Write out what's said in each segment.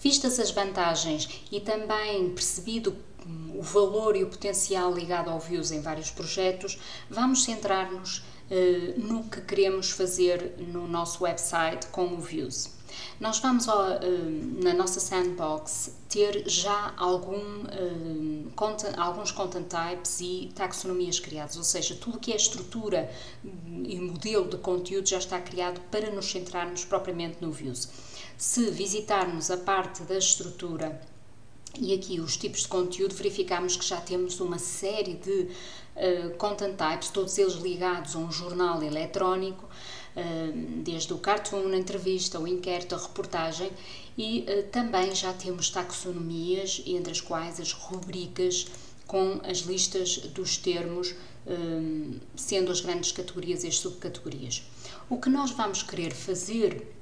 Vistas as vantagens e também percebido o valor e o potencial ligado ao Views em vários projetos, vamos centrar-nos eh, no que queremos fazer no nosso website com o Views. Nós vamos eh, na nossa sandbox ter já algum, eh, content, alguns content types e taxonomias criados, ou seja, tudo que é estrutura e modelo de conteúdo já está criado para nos centrarmos propriamente no Views. Se visitarmos a parte da estrutura e aqui os tipos de conteúdo, verificamos que já temos uma série de uh, content types, todos eles ligados a um jornal eletrónico, uh, desde o cartoon, a entrevista, o inquérito, a reportagem, e uh, também já temos taxonomias, entre as quais as rubricas com as listas dos termos, sendo as grandes categorias e as subcategorias. O que nós vamos querer fazer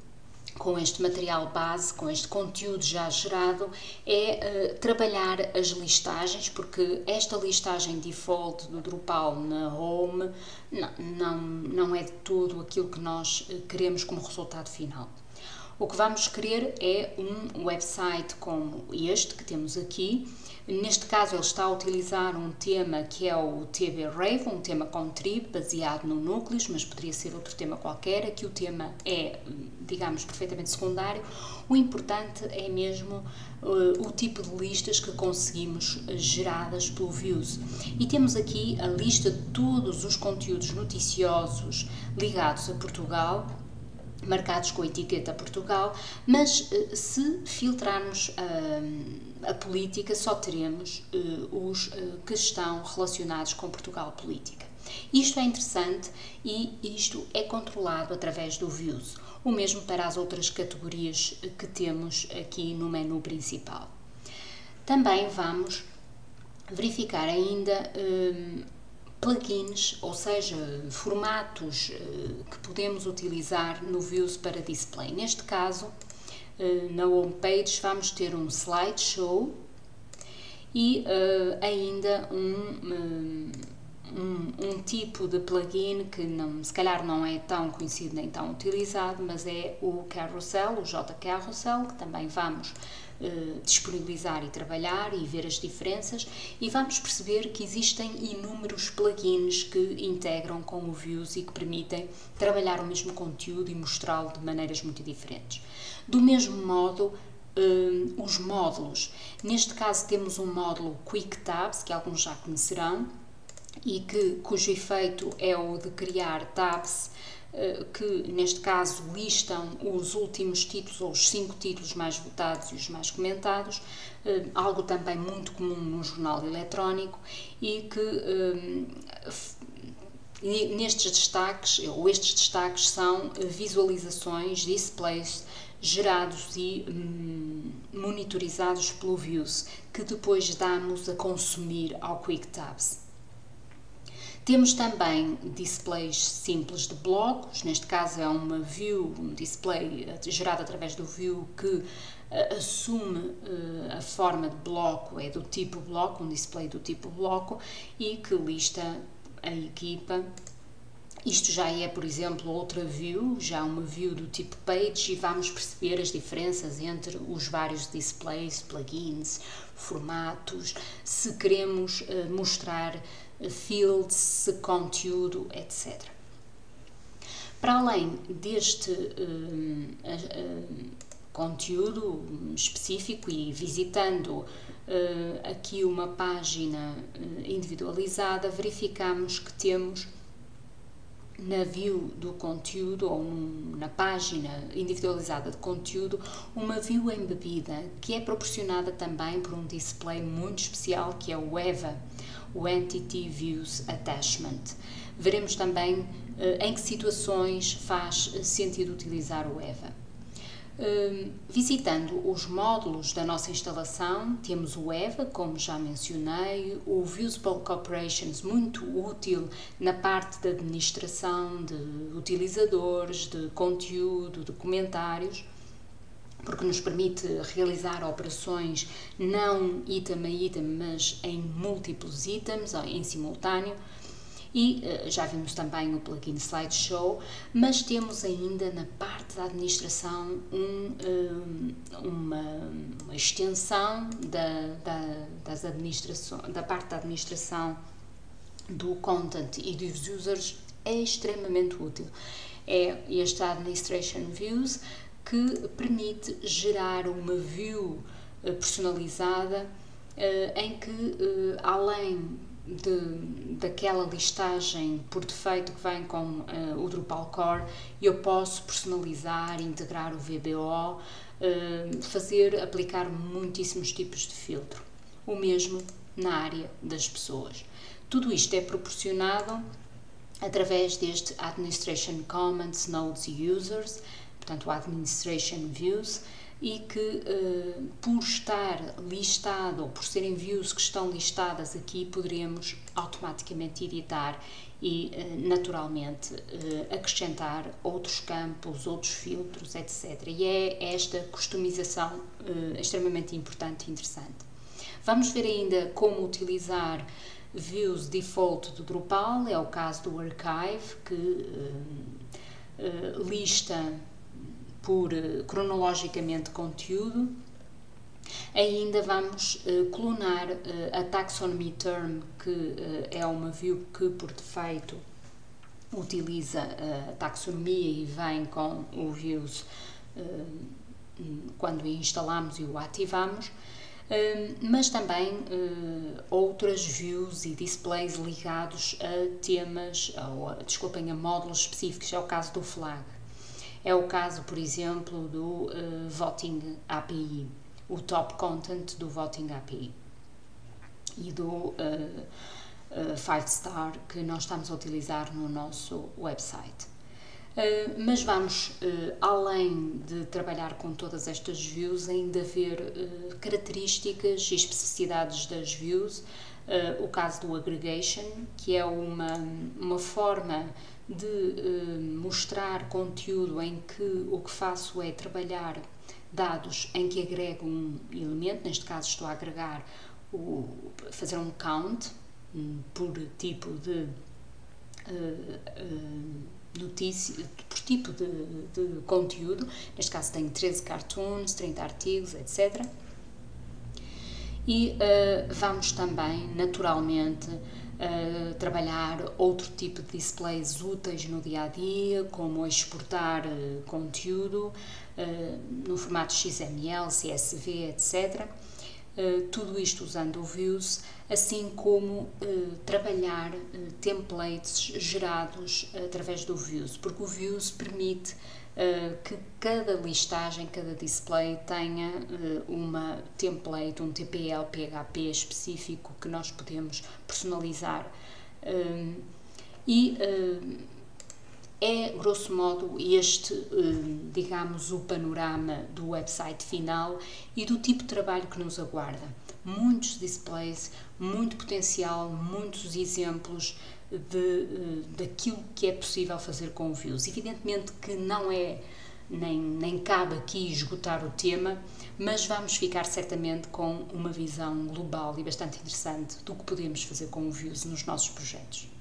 com este material base, com este conteúdo já gerado, é uh, trabalhar as listagens, porque esta listagem default do Drupal na Home não, não, não é de todo aquilo que nós eh, queremos como resultado final. O que vamos querer é um website como este que temos aqui. Neste caso, ele está a utilizar um tema que é o TB Rave, um tema com trib, baseado no núcleos, mas poderia ser outro tema qualquer. Aqui o tema é, digamos, perfeitamente secundário. O importante é mesmo uh, o tipo de listas que conseguimos geradas pelo Views. E temos aqui a lista de todos os conteúdos noticiosos ligados a Portugal marcados com a etiqueta Portugal, mas eh, se filtrarmos a, eh, a política, só teremos uh, os uh, que estão relacionados com Portugal Política. Isto é interessante e isto é controlado através do Views, o mesmo para as outras categorias que temos aqui no menu principal. Também vamos verificar ainda plugins, ou seja, formatos uh, que podemos utilizar no Views para display. Neste caso, uh, na homepage vamos ter um slideshow e uh, ainda um, um, um, tipo de plugin que não, se calhar não é tão conhecido nem tão utilizado, mas é o Carousel, o JCarousel, que também vamos eh, disponibilizar e trabalhar e ver as diferenças e vamos perceber que existem inúmeros plugins que integram com o Views e que permitem trabalhar o mesmo conteúdo e mostrá-lo de maneiras muito diferentes. Do mesmo modo, uh, os módulos. Neste caso temos um módulo Quick Tabs, que alguns já conhecerão, e que, cujo efeito é o de criar tabs eh, que neste caso listam os últimos títulos ou os cinco títulos mais votados e os mais comentados, eh, algo também muito comum no jornal eletrónico e que eh, nestes destaques, ou estes destaques são visualizações, displays gerados e hum, monitorizados pelo Views, que depois damos a consumir ao QuickTabs. Temos também displays simples de blocos, neste caso é uma view, um display eh, gerado através do view que uh, assume uh, a forma de bloco, é do tipo bloco, um display do tipo bloco e que lista a equipa. Isto já é, por exemplo, outra view, já uma view do tipo page e vamos perceber as diferenças entre os vários displays, plugins, formatos, se queremos uh, mostrar fields, conteúdo, etc. Para além deste uh, uh, conteúdo específico e visitando uh, aqui uma página individualizada, verificamos que temos na view do conteúdo ou num, na página individualizada de conteúdo uma view embebida que é proporcionada também por um display muito especial que é o EVA o Entity Views Attachment. Veremos também uh, em que situações faz sentido utilizar o EVA. Uh, visitando os módulos da nossa instalação, temos o EVA, como já mencionei, o Views Bulk Operations, muito útil na parte da administração de utilizadores, de conteúdo, de comentários porque nos permite realizar operações não item a item, mas em múltiplos itens, em simultâneo. E uh, já vimos também o plugin Slideshow, mas temos ainda na parte da administração um, um, uma, extensão da, da, das administração, da parte da administração do content e dos users é extremamente útil. É este Administration Views que permite gerar uma view eh, personalizada eh, em que, eh, além de, daquela listagem por defeito que vem com o Drupal Core, eu posso personalizar, integrar o VBO, fazer, aplicar muitíssimos tipos de filtro. O mesmo na área das pessoas. Tudo isto é proporcionado através deste Administration Comments, Nodes e Users, portanto, Administration Views, e que, uh, por estar listado, ou por serem views que estão listadas aqui, poderemos automaticamente editar e, uh, naturalmente, uh, acrescentar outros campos, outros filtros, etc. E é esta customização extremamente importante e interessante. Vamos ver ainda como utilizar views default do Drupal, é o caso do Archive, que lista por eh, cronologicamente conteúdo. Ainda vamos uh, clonar uh, a taxonomy term, que é uma view que por defeito utiliza a taxonomia e vem com o views quando instalamos e o ativamos, mas também outras views e displays ligados a temas, ou, desculpem, a módulos específicos, é o caso do flag. É o caso, por exemplo, do uh, Voting API, o top content do Voting API e do uh, uh, Five Star que nós estamos a utilizar no nosso website. Uh, mas vamos, uh, além de trabalhar com todas estas views, ainda ver uh, características e especificidades das views. o caso do aggregation, que é uma, uma forma de uh, mostrar conteúdo em que o que faço é trabalhar dados em que agrego um elemento, neste caso estou a agregar, o, fazer um count um, por tipo de uh, uh, notícia, por tipo de, de, conteúdo, neste caso tenho 13 cartoons, 30 artigos, etc. E vamos também, naturalmente, uh, trabalhar outro tipo de displays úteis no dia a dia, como exportar uh, conteúdo uh, no formato XML, CSV, etc. tudo isto usando o Views, assim como trabalhar templates gerados através do Views, porque o Views permite que cada listagem, cada display tenha uma template, um TPL PHP específico que nós podemos personalizar. Uh, e é, grosso modo, este, digamos, o panorama do website final e do tipo de trabalho que nos aguarda. Muitos displays, muito potencial, muitos exemplos de, eh, daquilo que é possível fazer com o Views. Evidentemente que não é, nem, nem cabe aqui esgotar o tema, mas vamos ficar certamente com uma visão global e bastante interessante do que podemos fazer com o Views nos nossos projetos.